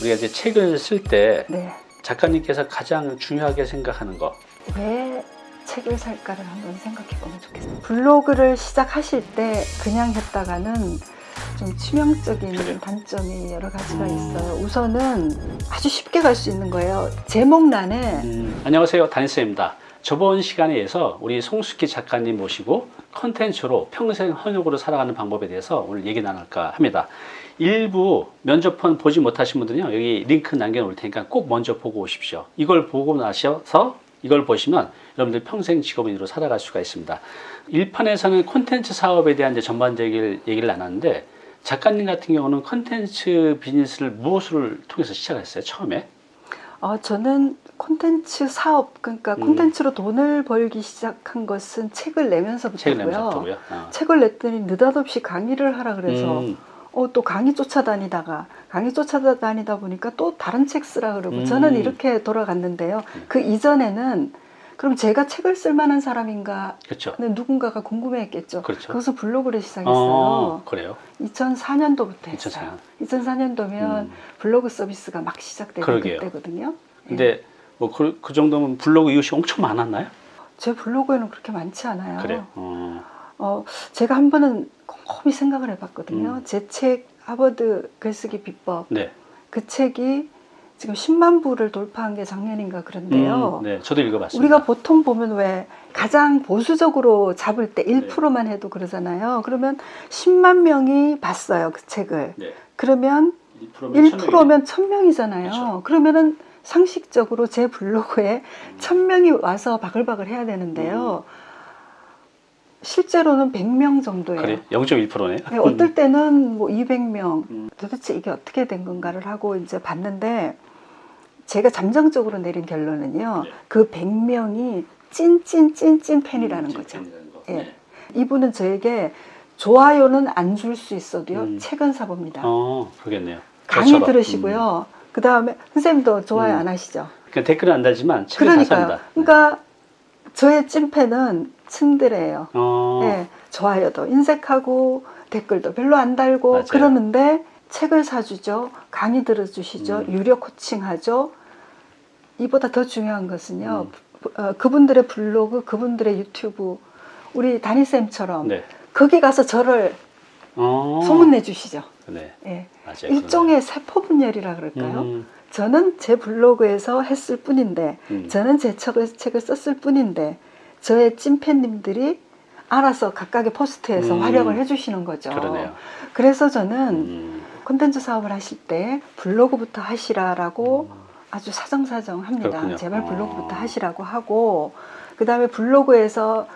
우리가 이제 책을 쓸때 네. 작가님께서 가장 중요하게 생각하는 거. 왜 책을 살까를 한번 생각해 보면 좋겠어요. 블로그를 시작하실 때 그냥 했다가는 좀 치명적인 단점이 여러 가지가 음. 있어요. 우선은 아주 쉽게 갈 수 있는 거예요. 제목란에 음, 안녕하세요. 다니스입니다. 저번 시간에서 우리 송숙희 작가님 모시고 컨텐츠로 평생 헌역으로 살아가는 방법에 대해서 오늘 얘기 나눌까 합니다. 일부 면접편 보지 못하신 분들은요, 여기 링크 남겨 놓을 테니까 꼭 먼저 보고 오십시오. 이걸 보고 나셔서 이걸 보시면 여러분들 평생 직업인으로 살아갈 수가 있습니다. 1편에서는 콘텐츠 사업에 대한 이제 전반적인 얘기를 나눴는데 작가님 같은 경우는 콘텐츠 비즈니스를 무엇을 통해서 시작했어요? 처음에? 어, 저는 콘텐츠 사업 그러니까 음. 콘텐츠로 돈을 벌기 시작한 것은 책을 내면서부터고요. 책을 내면서부터고요. 어. 책을 냈더니 느닷없이 강의를 하라 그래서 음, 어, 또 강의 쫓아다니다가 강의 쫓아다니다 보니까 또 다른 책 쓰라 그러고 음. 저는 이렇게 돌아갔는데요. 그 이전에는 그럼 제가 책을 쓸 만한 사람인가 그렇죠. 는 누군가가 궁금해했겠죠. 그렇죠. 거기서 블로그를 시작했어요. 어, 그래요. 2004년도부터 했어요. 2004년. 2004년도면 음. 블로그 서비스가 막 시작되는 그러게요. 그때거든요. 예. 근데 뭐그 정도면 블로그 이웃이 엄청 많았나요? 제 블로그에는 그렇게 많지 않아요. 그래요. 어, 어, 제가 한 번은 곰곰이 생각을 해봤거든요. 음. 제책 하버드 글쓰기 비법 네. 그 책이 지금 10만 부를 돌파한 게 작년인가 그런데요. 음, 네, 저도 읽어봤습니다. 우리가 보통 보면 왜 가장 보수적으로 잡을 때 1%만 네. 해도 그러잖아요. 그러면 10만 명이 봤어요, 그 책을. 네. 그러면 1%면 1%면 1000명이잖아요. 그렇죠. 그러면은 상식적으로 제 블로그에 1000명이 와서 바글바글 해야 되는데요. 실제로는 100명 정도예요. 그래 0.1%네. 네, 어떨 때는 뭐 200명 음. 도대체 이게 어떻게 된 건가를 하고 이제 봤는데 제가 잠정적으로 내린 결론은요 네. 그 100명이 찐찐찐찐 팬이라는 거죠 예. 네. 이분은 저에게 좋아요는 안 줄 수 있어도요 음. 책은 사봅니다 어, 그러겠네요. 강의 저처럼. 들으시고요 그 다음에 선생님도 좋아요 음. 안 하시죠 음. 그러니까 댓글은 안 달지만 책을 다 그러니까요 삽니다. 그러니까 저의 찐팬은 층들이에요 어, 예, 좋아요도 인색하고 댓글도 별로 안 달고 맞아요. 그러는데 책을 사주죠. 강의 들어주시죠. 음. 유료 코칭하죠. 이보다 더 중요한 것은요. 음. 부- 어, 그분들의 블로그, 그분들의 유튜브, 우리 다니쌤처럼 네. 거기 가서 저를 어, 소문내 주시죠. 네, 예. 맞아요. 일종의 세포 분열이라 그럴까요? 음, 저는 제 블로그에서 했을 뿐인데, 음. 저는 제 책을, 책을 썼을 뿐인데, 저의 찐팬님들이 알아서 각각의 포스트에서 음. 활약을 해주시는 거죠. 그러네요. 그래서 저는 음, 콘텐츠 사업을 하실 때 블로그부터 하시라라고 아주 사정사정 합니다. 그렇군요. 제발 어. 블로그부터 하시라고 하고 그 다음에 블로그에서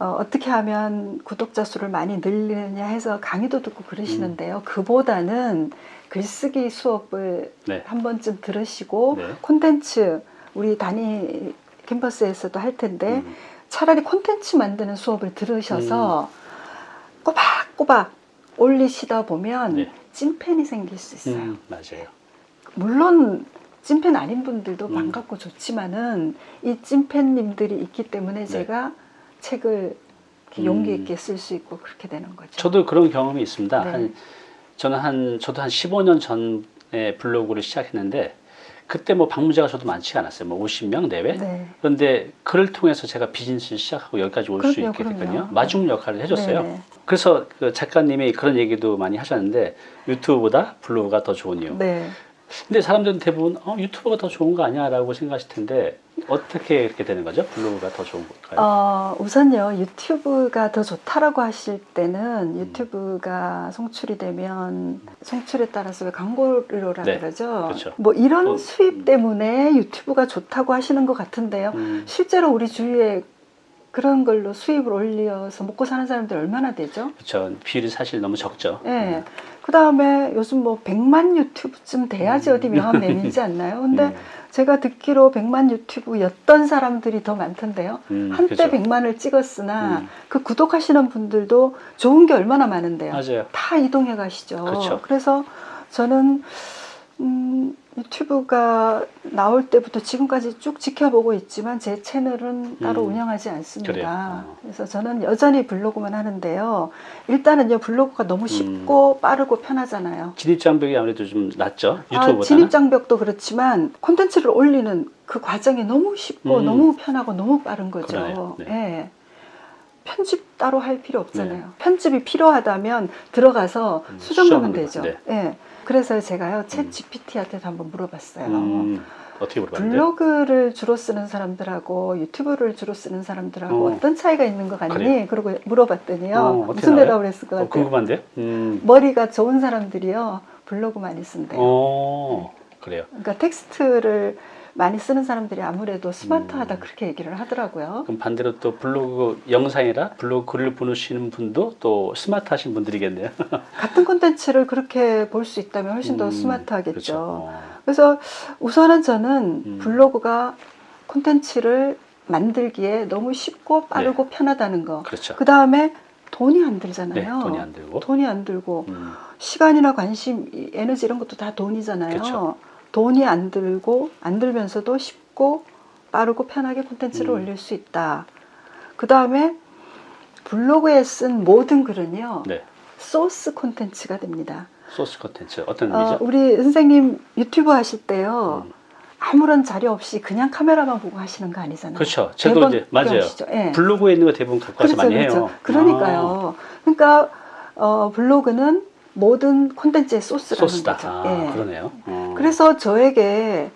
어, 떻게 하면 구독자 수를 많이 늘리느냐 해서 강의도 듣고 그러시는데요. 음. 그보다는 글쓰기 수업을 네. 한 번쯤 들으시고 네. 콘텐츠 우리 단위 캠퍼스에서도 할 텐데 음, 차라리 콘텐츠 만드는 수업을 들으셔서 꼬박꼬박 올리시다 보면 네. 찐팬이 생길 수 있어요. 음, 맞아요. 물론 찐팬 아닌 분들도 음. 반갑고 좋지만은 이 찐팬님들이 있기 때문에 네. 제가 책을 음. 용기 있게 쓸 수 있고 그렇게 되는 거죠. 저도 그런 경험이 있습니다. 네. 한 저는 한 저도 한 15년 전에 블로그를 시작했는데 그때 뭐 방문자가 저도 많지 않았어요. 뭐 50명 내외. 네. 그런데 그를 통해서 제가 비즈니스를 시작하고 여기까지 올 수 있게 됐거든요. 마중 역할을 해줬어요. 네. 그래서 그 작가님이 그런 얘기도 많이 하셨는데 유튜브보다 블로그가 더 좋은 이유. 네. 근데 사람들은 대부분 어, 유튜브가 더 좋은 거 아니야 라고 생각하실 텐데 어떻게 그렇게 되는 거죠? 블로그가 더 좋은 걸까요? 어, 우선요 유튜브가 더 좋다라고 하실 때는 음. 유튜브가 송출이 되면 송출에 따라서 왜 광고료라 네, 그러죠. 그렇죠. 뭐 이런 또, 수입 음. 때문에 유튜브가 좋다고 하시는 것 같은데요. 음, 실제로 우리 주위에 그런 걸로 수입을 올려서 먹고 사는 사람들 얼마나 되죠? 그렇죠. 비율이 사실 너무 적죠. 예. 그 다음에 요즘 뭐 100만 유튜브쯤 돼야지 음. 어디 명함 내밀지 않나요? 근데 음, 제가 듣기로 100만 유튜브였던 사람들이 더 많던데요. 음, 한때 그렇죠. 100만을 찍었으나 음. 그 구독하시는 분들도 좋은 게 얼마나 많은데요. 맞아요. 다 이동해 가시죠. 그렇죠. 래서 저는 음, 유튜브가 나올 때부터 지금까지 쭉 지켜보고 있지만 제 채널은 따로 음. 운영하지 않습니다. 어. 그래서 저는 여전히 블로그만 하는데요. 일단은요 블로그가 너무 음. 쉽고 빠르고 편하잖아요. 진입 장벽이 아무래도 좀 낮죠 아, 유튜브보다는. 진입 장벽도 그렇지만 콘텐츠를 올리는 그 과정이 너무 쉽고 음. 너무 편하고 너무 빠른 거죠. 네. 예. 편집 따로 할 필요 없잖아요. 편집이 필요하다면 들어가서 음, 수정하면 되죠. 돼. 예. 그래서 제가요, 챗 음. GPT한테도 한번 물어봤어요. 음, 어떻게 물어봤는데? 블로그를 주로 쓰는 사람들하고 유튜브를 주로 쓰는 사람들하고 어. 어. 떤 차이가 있는 것 같니? 그래요? 그러고 물어봤더니요. 어, 무슨? 대답을 했을 것 어, 같아요? 궁금한데? 음. 머리가 좋은 사람들이요. 블로그 많이 쓴대요. 어, 그래요. 그러니까 텍스트를 많이 쓰는 사람들이 아무래도 스마트하다 음. 그렇게 얘기를 하더라고요. 그럼 반대로 또 블로그 영상이라 블로그 글을 보시는 분도 또 스마트하신 분들이겠네요. 같은 콘텐츠를 그렇게 볼 수 있다면 훨씬 더 음, 스마트하겠죠. 그렇죠. 어. 그래서 우선은 저는 음. 블로그가 콘텐츠를 만들기에 너무 쉽고 빠르고 편하다는 거. 그렇죠. 그 다음에 돈이 안 네, 들잖아요. 돈이 안 들고. 돈이 안 들고 음, 시간이나 관심, 이 에너지 이런 것도 다 돈이잖아요. 그렇죠. 돈이 안 들고 안 들면서도 쉽고 빠르고 편하게 콘텐츠를 음. 올릴 수 있다. 그 다음에 블로그에 쓴 모든 글은요 네, 소스 콘텐츠가 됩니다. 소스 컨텐츠 어떤 어, 의미죠? 우리 선생님 유튜브 하실 때요 음. 아무런 자료 없이 그냥 카메라만 보고 하시는 거 아니잖아요. 그렇죠. 저도 이제 맞아요. 예. 블로그에 있는 거 대부분 갖고 와서 많이 해요. 아. 그러니까요. 그러니까 어, 블로그는 모든 콘텐츠의 소스라는 소스다. 거죠. 아, 예. 그러네요. 어. 그래서 저에게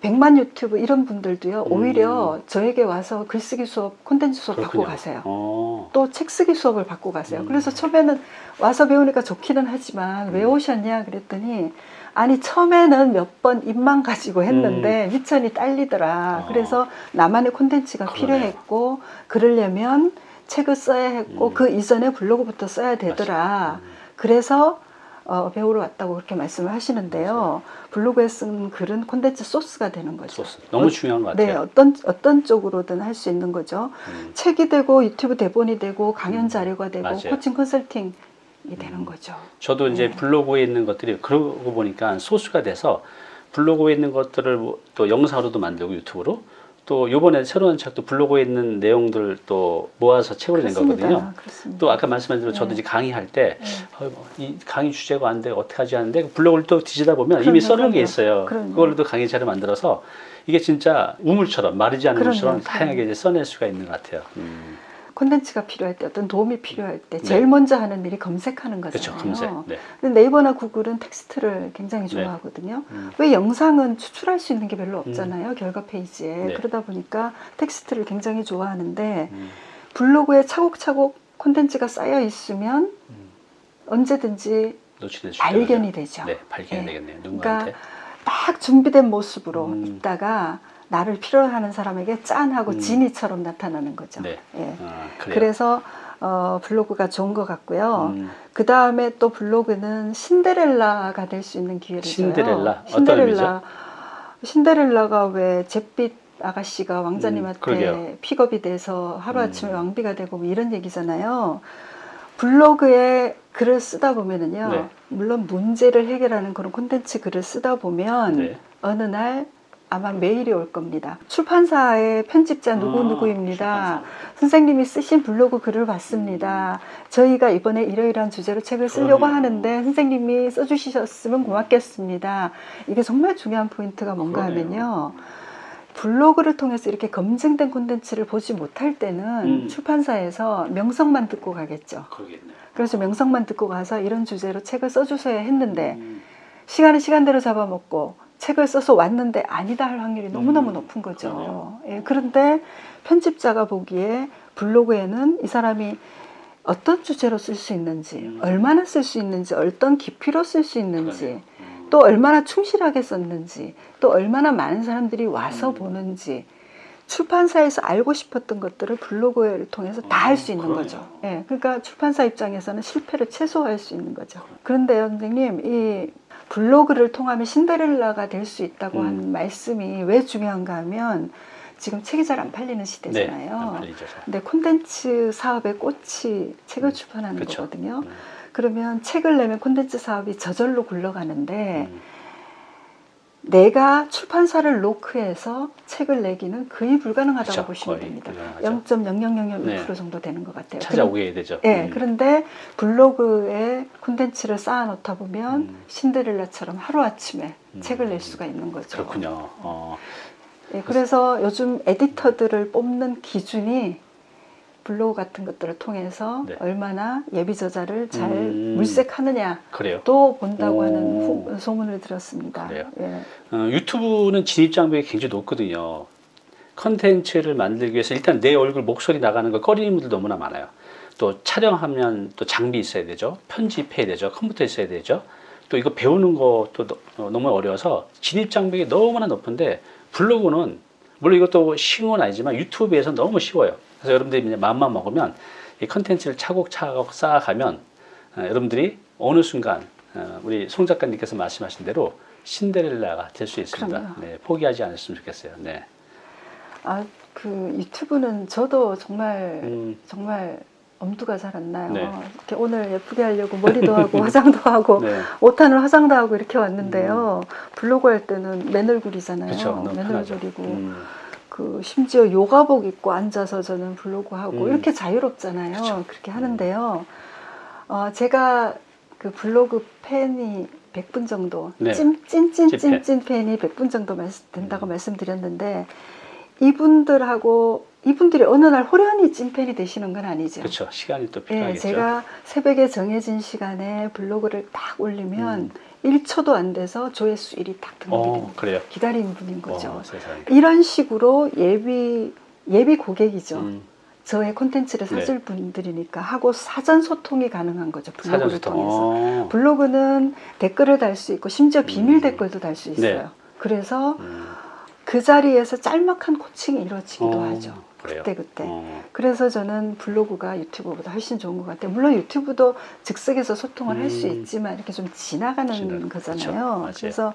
백만 유튜브 이런 분들도요 음. 오히려 저에게 와서 글쓰기 수업 콘텐츠 수업 그렇군요. 받고 가세요. 어. 또 책 쓰기 수업을 받고 가세요. 음. 그래서 처음에는 와서 배우니까 좋기는 하지만 왜 음. 오셨냐 그랬더니 아니 처음에는 몇 번 입만 가지고 했는데 미천이 딸리더라. 어. 그래서 나만의 콘텐츠가 그러네요. 필요했고 그러려면 책을 써야 했고 음. 그 이전에 블로그부터 써야 되더라. 음. 그래서 어, 배우러 왔다고 그렇게 말씀을 하시는데요. 블로그에 쓴 글은 콘텐츠 소스가 되는 거죠. 소스 너무 중요한 것 같아요. 네, 어떤 어떤 쪽으로든 할 수 있는 거죠. 음. 책이 되고 유튜브 대본이 되고 강연 음, 자료가 되고 맞아요. 코칭 컨설팅이 되는 음. 거죠. 저도 이제 네. 블로그에 있는 것들이 그러고 보니까 소스가 돼서 블로그에 있는 것들을 뭐 또 영상으로도 만들고 유튜브로 또 요번에 새로운 책도 블로그에 있는 내용들 또 모아서 책으로 낸 거거든요. 그렇습니다. 또 아까 말씀하신 대로 저도 네. 이제 강의할 때 네. 어, 뭐이 강의 주제가 안 돼 어떻게 하지 하는데 블로그를 또 뒤지다 보면 이미 그럼요, 써놓은 게. 있어요. 그럼요. 그걸로 또 강의 자료 만들어서 이게 진짜 우물처럼 마르지 않는 그럼요, 그럼요. 다양하게 이제 써낼 수가 있는 것 같아요. 음. 콘텐츠가 필요할 때 어떤 도움이 필요할 때 네. 제일 먼저 하는 일이 검색하는 그렇죠, 거잖아요. 검색. 네. 네이버나 구글은 텍스트를 굉장히 네. 좋아하거든요. 음. 왜 영상은 추출할 수 있는 게 별로 없잖아요. 결과 페이지에. 네. 그러다 보니까 텍스트를 굉장히 좋아하는데 음. 블로그에 차곡차곡 콘텐츠가 쌓여 있으면 음. 언제든지 발견이 되죠. 네, 발견이 네. 되겠네요. 누군가한테. 딱 준비된 모습으로 음. 있다가 나를 필요로 하는 사람에게 짠하고 음. 지니처럼 나타나는 거죠. 네. 예. 아. 그래서 어, 블로그가 좋은 것 같고요. 음. 그 다음에 또 블로그는 신데렐라가 될 수 있는 기회를 신데렐라? 줘요. 신데렐라. 신데렐라가 왜 잿빛 아가씨가 음, 왕자님한테 그러게요. 픽업이 돼서 하루아침에 음. 왕비가 되고 뭐 이런 얘기잖아요. 블로그에 글을 쓰다 보면은요. 네. 물론 문제를 해결하는 그런 콘텐츠 글을 쓰다 보면 네. 어느 날 아마 메일이 올 겁니다. 출판사의 편집자 아, 누구누구입니다. 출판사. 선생님이 쓰신 블로그 글을 봤습니다. 저희가 이번에 이러이러한 주제로 책을 쓰려고 그러네요. 하는데 선생님이 써주셨으면 고맙겠습니다. 이게 정말 중요한 포인트가 뭔가 그러네요. 하면요. 블로그를 통해서 이렇게 검증된 콘텐츠를 보지 못할 때는 음. 출판사에서 명성만 듣고 가겠죠. 그러겠네요. 그래서 명성만 듣고 가서 이런 주제로 책을 써주셔야 했는데 음. 시간을 시간대로 잡아먹고 책을 써서 왔는데 아니다 할 확률이 너무너무 음, 높은 거죠. 예, 그런데 편집자가 보기에 블로그에는 이 사람이 어떤 주제로 쓸 수 있는지, 음. 얼마나 쓸 수 있는지, 어떤 깊이로 쓸 수 있는지. 음. 또 얼마나 충실하게 썼는지, 또 얼마나 많은 사람들이 와서 음. 보는지, 출판사에서 알고 싶었던 것들을 블로그를 통해서 다 할 수 있는 그러네요. 거죠. 예, 그러니까 출판사 입장에서는 실패를 최소화할 수 있는 거죠. 그런데요, 선생님, 이 블로그를 통하면 신데렐라가 될 수 있다고 음. 한 말씀이 왜 중요한가 하면 지금 책이 잘 안 팔리는 네, 시대잖아요. 잘. 근데 콘텐츠 사업의 꽃이 책을 음, 출판하는 그쵸. 거거든요. 음. 그러면 책을 내면 콘텐츠 사업이 저절로 굴러가는데 음. 내가 출판사를 노크해서 책을 내기는 거의 불가능하다고 그쵸, 보시면 됩니다. 불가능하죠. 0.0001% 네. 정도 되는 것 같아요. 찾아오게 해야 되죠. 예, 음. 그런데 블로그에 콘텐츠를 쌓아놓다 보면 음. 신데렐라처럼 하루아침에 음. 책을 낼 수가 있는 거죠. 그렇군요. 어, 예, 그래서 요즘 에디터들을 뽑는 기준이 블로그 같은 것들을 통해서 네. 얼마나 예비 저자를 잘 음. 물색하느냐 그래요. 또 본다고 오. 하는 후- 소문을 들었습니다. 그래요? 예. 어, 유튜브는 진입 장벽이 굉장히 높거든요. 컨텐츠를 만들기 위해서 일단 내 얼굴 목소리 나가는 거 꺼리는 분들 너무나 많아요. 또 촬영하면 또 장비 있어야 되죠. 편집해야 되죠. 컴퓨터 있어야 되죠. 또 이거 배우는 것도 너- 어, 너무 어려워서 진입 장벽이 너무나 높은데 블로그는 물론 이것도 쉬운 건 아니지만 유튜브에서 너무 쉬워요. 그래서 여러분들이 그냥 마음만 먹으면 이 컨텐츠를 차곡차곡 쌓아가면 어, 여러분들이 어느 순간 어, 우리 송 작가님께서 말씀하신 대로 신데렐라가 될 수 있습니다. 네, 포기하지 않았으면 좋겠어요. 네. 아, 그 유튜브는 저도 정말 음, 정말 엄두가 잘 안 나요. 네. 이렇게 오늘 예쁘게 하려고 머리도 하고 화장도 하고 네. 옷하는 화장도 하고 이렇게 왔는데요. 블로그 할 때는 맨 얼굴이잖아요. 그렇죠. 너무 맨 편하죠. 얼굴이고 음, 그 심지어 요가복 입고 앉아서 저는 블로그 하고 음. 이렇게 자유롭잖아요. 그쵸. 그렇게 하는데요. 어, 제가 그 블로그 팬이 100분 정도 네. 찐찐찐찐찐 팬이 100분 정도 된다고 음. 말씀드렸는데 이분들하고 이분들이 어느 날 호련히 찐팬이 되시는 건 아니죠. 그렇죠. 시간이 또 예, 필요하겠죠. 제가 새벽에 정해진 시간에 블로그를 딱 올리면 음. 1초도 안 돼서 조회수 1위 딱 등록이 어. 그래요. 기다리는 분인 거죠. 어. 이런 식으로 예비 예비 고객이죠. 음, 저의 콘텐츠를 네. 사줄 분들이니까 하고 사전 소통이 가능한 거죠. 블로그를 사전소통. 통해서. 어, 블로그는 댓글을 달 수 있고 심지어 비밀 음. 댓글도 달 수 있어요. 네. 그래서 음, 그 자리에서 짤막한 코칭이 이루어지기도 어, 하죠. 그래요. 그때 그때. 어, 그래서 저는 블로그가 유튜브보다 훨씬 좋은 것 같아요. 물론 유튜브도 즉석에서 소통을 할수 음. 있지만 이렇게 좀 지나가는 지나가- 거잖아요. 그래서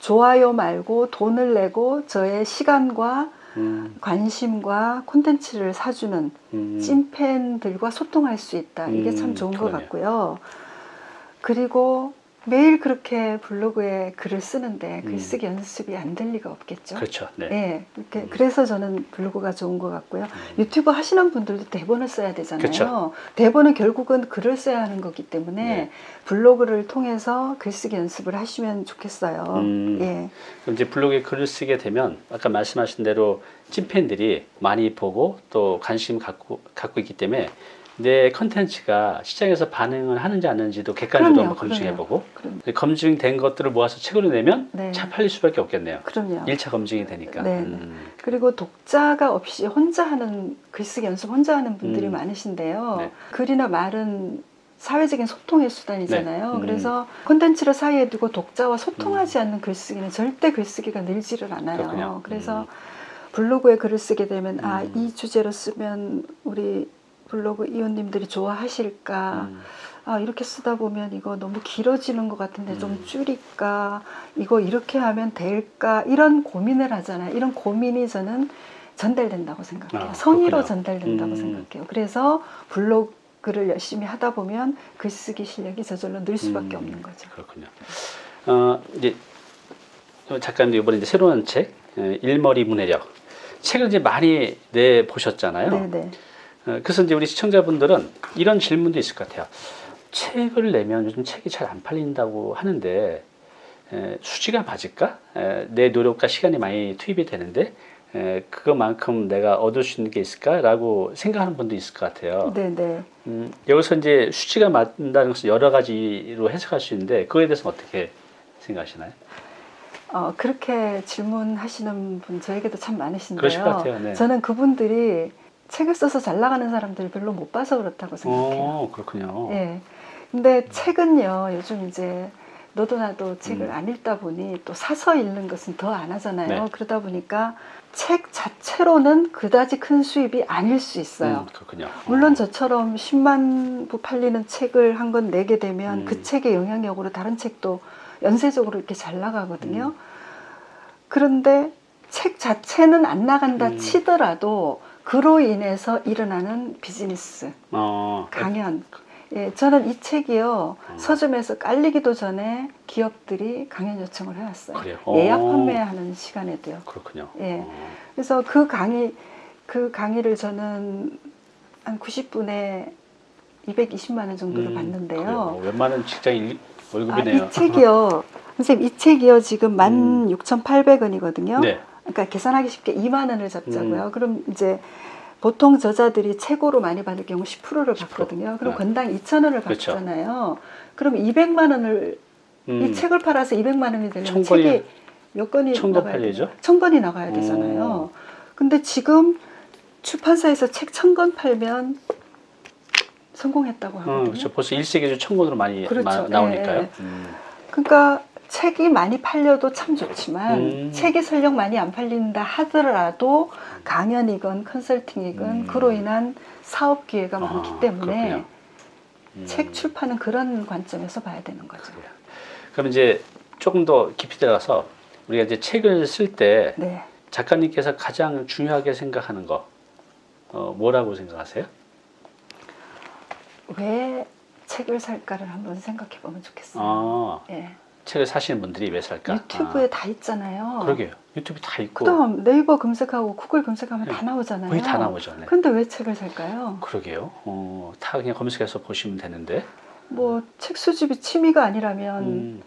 좋아요 말고 돈을 내고 저의 시간과 음, 관심과 콘텐츠를 사주는 음, 찐팬들과 소통할 수 있다. 이게 음, 참 좋은 것 그러네요. 같고요. 그리고 매일 그렇게 블로그에 글을 쓰는데 음. 글쓰기 연습이 안 될 리가 없겠죠. 그렇죠. 네. 예, 이렇게 음. 그래서 저는 블로그가 좋은 것 같고요. 음, 유튜브 하시는 분들도 대본을 써야 되잖아요. 그쵸. 대본은 결국은 글을 써야 하는 거기 때문에 네. 블로그를 통해서 글쓰기 연습을 하시면 좋겠어요. 음. 예, 그럼 이제 블로그에 글을 쓰게 되면 아까 말씀하신 대로 찐팬들이 많이 보고 또 관심 갖고 갖고 있기 때문에 내 컨텐츠가 시장에서 반응을 하는지 안 하는지도 객관적으로 그럼요, 한번 검증해보고 그럼, 검증된 것들을 모아서 책으로 내면 네. 잘 팔릴 수밖에 없겠네요. 그럼요. 1차 검증이 되니까. 네, 음, 그리고 독자가 없이 혼자 하는 글쓰기 연습 혼자 하는 분들이 음. 많으신데요. 네. 글이나 말은 사회적인 소통의 수단이잖아요. 네. 음. 그래서 콘텐츠를 사이에 두고 독자와 소통하지 않는 글쓰기는 절대 글쓰기가 늘지를 않아요. 그렇군요. 그래서 음. 블로그에 글을 쓰게 되면 아, 음. 이 주제로 쓰면 우리 블로그 이웃님들이 좋아하실까? 음, 아, 이렇게 쓰다 보면 이거 너무 길어지는 것 같은데 좀 음. 줄일까? 이거 이렇게 하면 될까? 이런 고민을 하잖아요. 이런 고민이 저는 전달된다고 생각해요. 아, 성의로. 전달된다고 음. 생각해요. 그래서 블로그를 열심히 하다 보면 글쓰기 실력이 저절로 늘 수밖에 음. 없는 거죠. 그렇군요. 어, 이제 작가님도 이번에 이제 새로운 책 에, 일머리 문해력 책을 이제 많이 내 보셨잖아요. 네네. 어, 그래서 이제 우리 시청자분들은 이런 질문도 있을 것 같아요. 책을 내면 요즘 책이 잘 안 팔린다고 하는데 에, 수지가 맞을까? 에, 내 노력과 시간이 많이 투입이 되는데 에, 그것만큼 내가 얻을 수 있는 게 있을까라고 생각하는 분도 있을 것 같아요. 네네. 음, 여기서 이제 수치가 맞는다는 것은 여러 가지로 해석할 수 있는데 그거에 대해서는 어떻게 생각하시나요? 어, 그렇게 질문하시는 분 저에게도 참 많으신데요. 그러실 것 같아요. 네. 저는 그분들이 책을 써서 잘 나가는 사람들을 별로 못 봐서 그렇다고 생각해요. 어, 그렇군요. 예. 근데 책은요, 요즘 이제 너도 나도 책을 음. 안 읽다 보니 또 사서 읽는 것은 더 안 하잖아요. 네. 그러다 보니까 책 자체로는 그다지 큰 수입이 아닐 수 있어요. 음, 그렇군요. 물론 저처럼 10만 부 팔리는 책을 한 권 내게 되면 음. 그 책의 영향력으로 다른 책도 연쇄적으로 이렇게 잘 나가거든요. 음. 그런데 책 자체는 안 나간다 음. 치더라도 그로 인해서 일어나는 비즈니스, 어, 강연 예, 저는 이 책이요 음. 서점에서 깔리기도 전에 기업들이 강연 요청을 해왔어요. 그래요? 예약 어. 판매하는 시간에도요. 그렇군요. 예. 어. 그래서 그 강의 그 강의를 저는 한 90분에 220만 원 정도를 음, 받는데요. 그래요. 웬만한 직장 일, 아, 월급이네요. 이 책이요. 선생님 이 책이요 지금 음. 16,800원이거든요. 네. 그러니까 계산하기 쉽게 2만 원을 잡자고요. 음. 그럼 이제 보통 저자들이 최고로 많이 받을 경우 10%를 10%. 받거든요. 그럼 네. 건당 2천 원을 그렇죠. 받잖아요. 그럼 200만 원을 음. 이 책을 팔아서 200만 원이 천 권이- 책이 몇 권이 나가야? 되나요? 천 권이 나가야 되잖아요. 근데 지금 출판사에서 책 천 권 팔면 성공했다고 어, 하거든요. 그렇죠. 벌써 1세기주 천권으로 많이 그렇죠. 마- 나오니까요. 예, 예. 음. 그러니까 책이 많이 팔려도 참 좋지만 음. 책이 설령 많이 안 팔린다 하더라도 강연이건 컨설팅이건 음. 그로 인한 사업 기회가 아, 많기 때문에. 음. 책 출판은 그런 관점에서 봐야 되는 거죠. 그래요. 그럼 이제 조금 더 깊이 들어가서 우리가 이제 책을 쓸때 네. 작가님께서 가장 중요하게 생각하는 거 어, 뭐라고 생각하세요? 왜 책을 살까를 한번 생각해 보면 좋겠어요. 아, 예. 책을 사시는 분들이 왜 살까? 유튜브에 아, 다 있잖아요. 그러게요. 유튜브 다 있고 그다음 네이버 검색하고 구글 검색하면 네. 다 나오잖아요. 거의 다 나오죠. 네. 근데 왜 책을 살까요? 그러게요. 어, 다 그냥 검색해서 보시면 되는데. 뭐책 수집이 취미가 아니라면 음,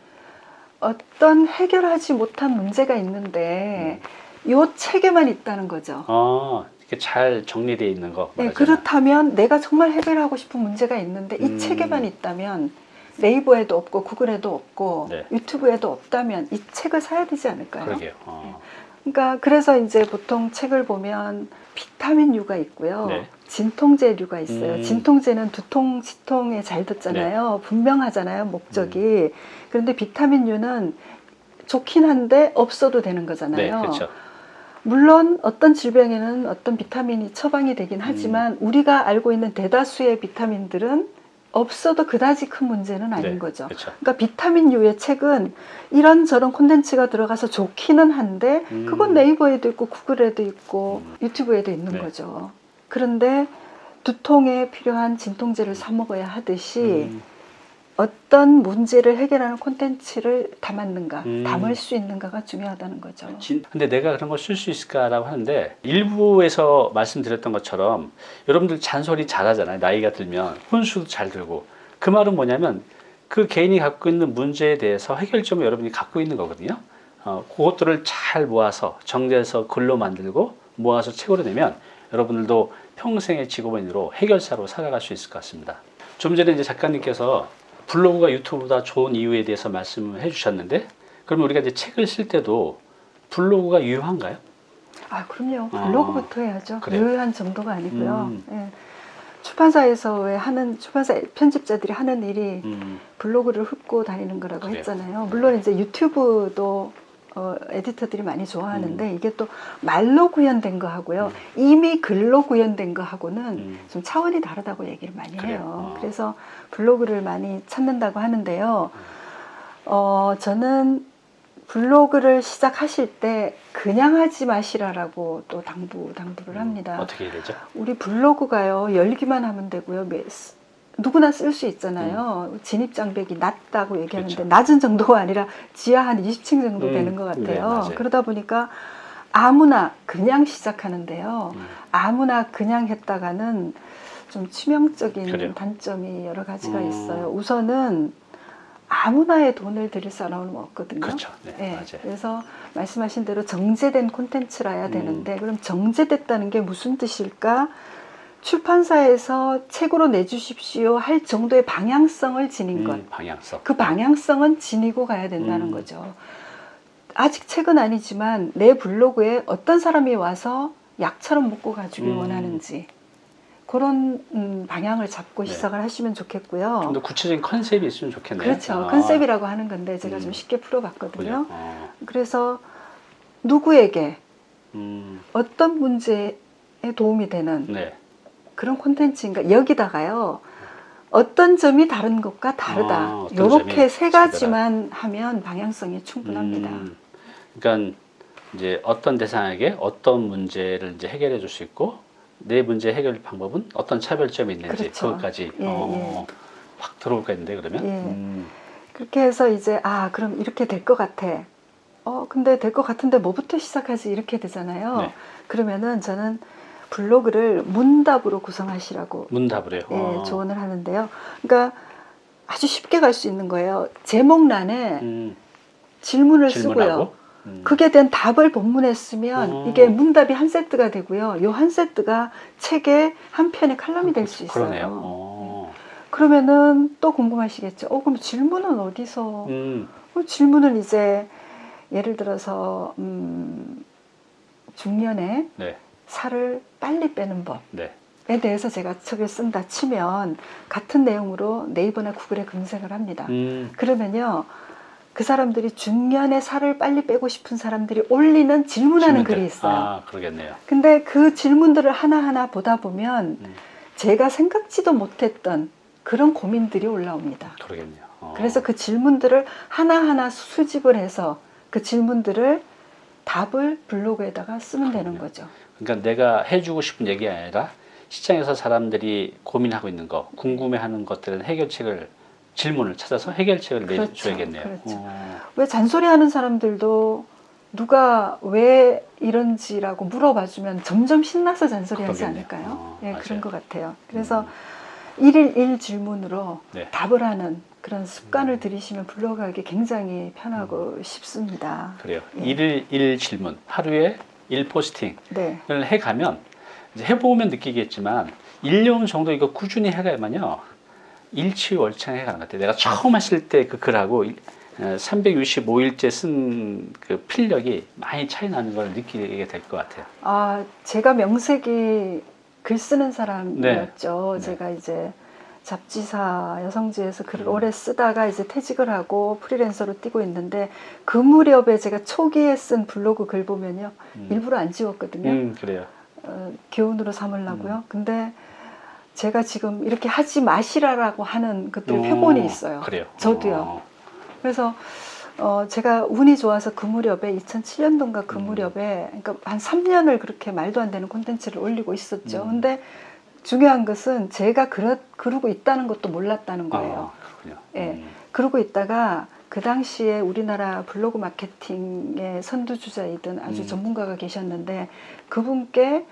어떤 해결하지 못한 문제가 있는데 요 책에만 있다는 거죠. 아, 이렇게 잘 정리되어 있는 거. 네, 말하자면. 그렇다면 내가 정말 해결하고 싶은 문제가 있는데 이 음. 책에만 있다면 네이버에도 없고 구글에도 없고 네. 유튜브에도 없다면 이 책을 사야 되지 않을까요? 그러게요. 어. 그러니까 그래서 이제 보통 책을 보면 비타민류가 있고요. 네. 진통제류가 있어요. 음. 네. 진통제는 두통, 치통에 잘 듣잖아요. 분명하잖아요, 목적이. 음. 그런데 비타민류는 좋긴 한데 없어도 되는 네, 거잖아요. 그렇죠. 물론 어떤 질병에는 어떤 비타민이 처방이 되긴 하지만 음. 우리가 알고 있는 대다수의 비타민들은 없어도 그다지 큰 문제는 아닌 네, 거죠. 그렇죠. 그러니까 비타민류의 책은 이런저런 콘텐츠가 들어가서 좋기는 한데 음. 그건 네이버에도 있고 구글에도 있고 음. 유튜브에도 있는 네. 거죠. 그런데 두통에 필요한 진통제를 사 먹어야 하듯이 음, 어떤 문제를 해결하는 콘텐츠를 담았는가, 음. 담을 수 있는가가 중요하다는 거죠. 진- 근데 내가 그런 걸 쓸 수 있을까라고 하는데 일부에서 말씀드렸던 것처럼 여러분들 잔소리 잘하잖아요. 나이가 들면 혼수도 잘 들고 그 말은 뭐냐면 그 개인이 갖고 있는 문제에 대해서 해결점을 여러분이 갖고 있는 거거든요. 어, 그것들을 잘 모아서 정리해서 글로 만들고 모아서 책으로 내면 여러분들도 평생의 직업인으로 해결사로 살아갈 수 있을 것 같습니다. 좀 전에 이제 작가님께서 블로그가 유튜브보다 좋은 이유에 대해서 말씀을 해주셨는데 그러면 우리가 이제 책을 쓸 때도 블로그가 유효한가요? 아, 그럼요. 아, 블로그부터 해야죠. 그래요? 유효한 정도가 아니고요. 음. 예. 출판사에서 왜 하는 출판사 편집자들이 하는 일이 음, 블로그를 훑고 다니는 거라고 그래요. 했잖아요. 물론 이제 유튜브도 어, 에디터들이 많이 좋아하는데 음. 이게 또 말로 구현된 거 하고요. 이미 글로 구현된 거 하고는 음. 좀 차원이 다르다고 얘기를 많이 그래요? 해요. 어. 그래서 블로그를 많이 찾는다고 하는데요. 어, 저는 블로그를 시작하실 때 그냥 하지 마시라라고 또 당부 당부를 합니다. 음, 어떻게 해야 되죠? 우리 블로그가요 열기만 하면 되고요. 누구나 쓸 수 있잖아요. 진입 장벽이 낮다고 얘기하는데 음. 그렇죠. 낮은 정도가 아니라 지하 한 20층 정도 음, 되는 것 네, 같아요. 맞아요. 그러다 보니까 아무나 그냥 시작하는데요. 음, 아무나 그냥 했다가는 좀 치명적인 그래요. 단점이 여러 가지가 음. 있어요. 우선은 아무나의 돈을 들일 사람은 없거든요. 그렇죠. 네, 예, 맞아요. 그래서 말씀하신 대로 정제된 콘텐츠라야 음. 되는데 그럼 정제됐다는 게 무슨 뜻일까? 출판사에서 책으로 내주십시오 할 정도의 방향성을 지닌 것. 음, 방향성. 그 방향성은 지니고 가야 된다는 음. 거죠. 아직 책은 아니지만 내 블로그에 어떤 사람이 와서 약처럼 먹고 가주길 음. 원하는지 그런 음, 방향을 잡고 네. 시작을 하시면 좋겠고요. 좀 더 구체적인 컨셉이 있으면 좋겠네요. 그렇죠. 아, 컨셉이라고 하는 건데 제가 음. 좀 쉽게 풀어봤거든요. 어, 그래서 누구에게 음, 어떤 문제에 도움이 되는 네. 그런 콘텐츠인가 여기다가요 어떤 점이 다른 것과 다르다 아, 이렇게 점이 세 가지만 하면 방향성이 충분합니다. 음, 그러니까 이제 어떤 대상에게 어떤 문제를 이제 해결해 줄 수 있고 내 문제 해결 방법은 어떤 차별점이 있는지 그렇죠. 그것까지 예, 어, 확 들어올까 했는데 그러면. 예. 음, 그렇게 해서 이제 아 그럼 이렇게 될 것 같아. 어 근데 될 것 같은데 뭐부터 시작하지 이렇게 되잖아요. 네. 그러면은 저는 블로그를 문답으로 구성하시라고 해요. 예, 어. 조언을 하는데요. 그러니까 아주 쉽게 갈 수 있는 거예요. 제목란에 음, 질문을 질문하고. 쓰고요. 음. 그게 된 답을 본문에 쓰면 어. 이게 문답이 한 세트가 되고요. 요 한 세트가 책의 한 편의 칼럼이 될 수 있어요. 그러네요. 어. 그러면은 또 궁금하시겠죠. 어 그럼 질문은 어디서? 음, 어, 질문은 이제 예를 들어서 음, 중년에 네, 살을 빨리 빼는 법. 네. 에 대해서 제가 책을 쓴다 치면 같은 내용으로 네이버나 구글에 검색을 합니다. 음, 그러면요. 그 사람들이 중년에 살을 빨리 빼고 싶은 사람들이 올리는 질문하는 질문들. 글이 있어요. 아, 그러겠네요. 근데 그 질문들을 하나하나 보다 보면 음, 제가 생각지도 못했던 그런 고민들이 올라옵니다. 그러겠네요. 어. 그래서 그 질문들을 하나하나 수집을 해서 그 질문들을 답을 블로그에다가 쓰면 되는 그럼요. 거죠. 그러니까 내가 해주고 싶은 얘기가 아니라 시장에서 사람들이 고민하고 있는 거, 궁금해하는 것들은 해결책을 질문을 찾아서 해결책을 그렇죠, 내줘야겠네요. 그렇죠. 어, 왜 잔소리하는 사람들도 누가 왜 이런지라고 물어봐주면 점점 신나서 잔소리하지 그러겠네요. 않을까요? 어, 예, 맞아요. 그런 것 같아요. 그래서 음, 일일 일 질문으로 네. 답을 하는 그런 습관을 음. 들이시면 블로그하기 굉장히 편하고 쉽습니다. 그래요. 예. 일일 일 질문, 하루에 일 포스팅을 네, 해가면 이제 해보면 느끼겠지만 1년 정도 이거 꾸준히 해가야만요 일치월창 해가는 것 같아요. 내가 처음 하실 때 그 글하고 365일째 쓴 그 필력이 많이 차이 나는 걸 느끼게 될 것 같아요. 아 제가 명색이 글 쓰는 사람이었죠. 네. 네. 제가 이제 잡지사 여성지에서 글을 음. 오래 쓰다가 이제 퇴직을 하고 프리랜서로 뛰고 있는데 그 무렵에 제가 초기에 쓴 블로그 글 보면요 음. 일부러 안 지웠거든요. 음, 그래요. 어, 교훈으로 삼으려고요. 근데 제가 지금 이렇게 하지 마시라라고 하는 그들 어, 표본이 있어요. 그래요. 저도요. 어, 그래서 어, 제가 운이 좋아서 그 무렵에 2007년도인가 그 음. 무렵에 그러니까 한 3년을 그렇게 말도 안 되는 콘텐츠를 올리고 있었죠. 음. 근데 중요한 것은 제가 그러, 그러고 있다는 것도 몰랐다는 거예요. 아. 예. 음, 그러고 있다가 그 당시에 우리나라 블로그 마케팅의 선두주자이던 아주 음. 전문가가 계셨는데 그분께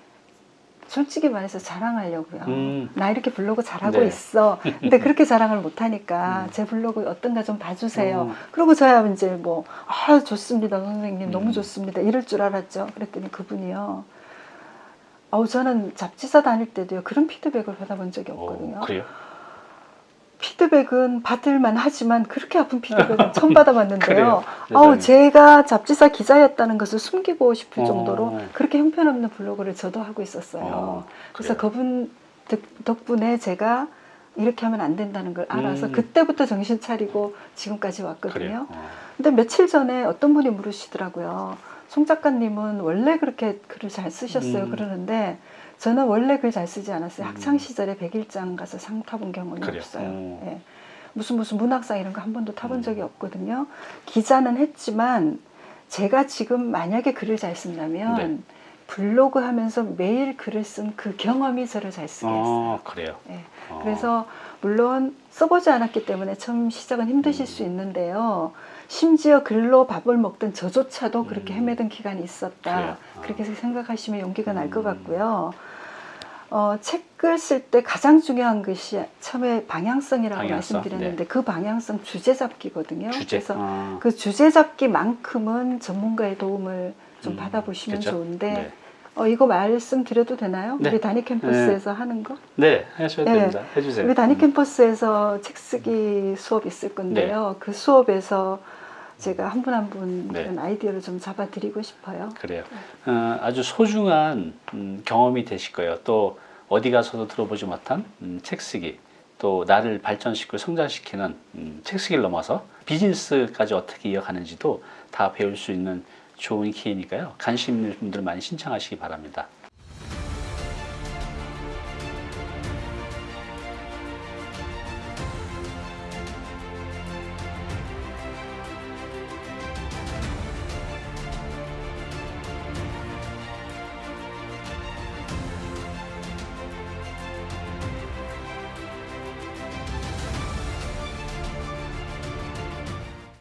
솔직히 말해서 자랑하려고요. 음. 나 이렇게 블로그 잘하고 네. 있어. 근데 그렇게 자랑을 못하니까 음. 제 블로그 어떤가 좀 봐주세요. 어. 그러고 저야 이제 뭐, 아, 좋습니다, 선생님. 음. 너무 좋습니다. 이럴 줄 알았죠. 그랬더니 그분이요. 어우, 저는 잡지사 다닐 때도요, 그런 피드백을 받아본 적이 없거든요. 어, 그래요? 피드백은 받을만 하지만 그렇게 아픈 피드백은 처음 받아봤는데요. 아우. 제가 잡지사 기자였다는 것을 숨기고 싶을 어. 정도로 그렇게 형편없는 블로그를 저도 하고 있었어요. 어, 그래서? 그분 덕- 덕분에 제가 이렇게 하면 안 된다는 걸 알아서 음. 그때부터 정신 차리고 지금까지 왔거든요. 어. 근데 며칠 전에 어떤 분이 물으시더라고요. 송 작가님은 원래 그렇게 글을 잘 쓰셨어요. 음. 그러는데 저는 원래 글 잘 쓰지 않았어요. 음. 학창 시절에 백일장 가서 상 타본 경험이 그래요. 없어요. 어. 예. 무슨 무슨 문학상 이런 거 한 번도 타본 음. 적이 없거든요. 기자는 했지만 제가 지금 만약에 글을 잘 쓴다면 네. 블로그 하면서 매일 글을 쓴 그 경험이 저를 잘 쓰게 했어요. 어, 그래요. 예. 어. 그래서 물론 써보지 않았기 때문에 처음 시작은 힘드실 음. 수 있는데요. 심지어 글로 밥을 먹던 저조차도 그렇게 음. 헤매던 기간이 있었다. 아. 그렇게 생각하시면 용기가 날것 음. 같고요. 어, 책을 쓸 때 가장 중요한 것이 처음에 방향성이라고 방향성, 말씀드렸는데 그 방향성 주제 잡기거든요. 주제. 그래서 어. 그 주제 잡기만큼은 전문가의 도움을 좀 음, 받아보시면 그죠? 좋은데 네. 어, 이거 말씀드려도 되나요? 네. 우리 단위 캠퍼스에서 하는 거? 네, 하셔도 네. 됩니다. 해주세요. 우리 단위 음. 캠퍼스에서 책 쓰기 수업 있을 건데요. 그 수업에서 제가 한 분 한분 네. 아이디어를 좀 잡아드리고 싶어요. 그래요. 어, 아주 소중한 음, 경험이 되실 거예요. 또 어디 가서도 들어보지 못한 음, 책 쓰기, 또 나를 발전시키고 성장시키는 음, 책 쓰기를 넘어서 비즈니스까지 어떻게 이어가는지도 다 배울 수 있는 좋은 기회니까요. 관심 있는 분들 많이 신청하시기 바랍니다.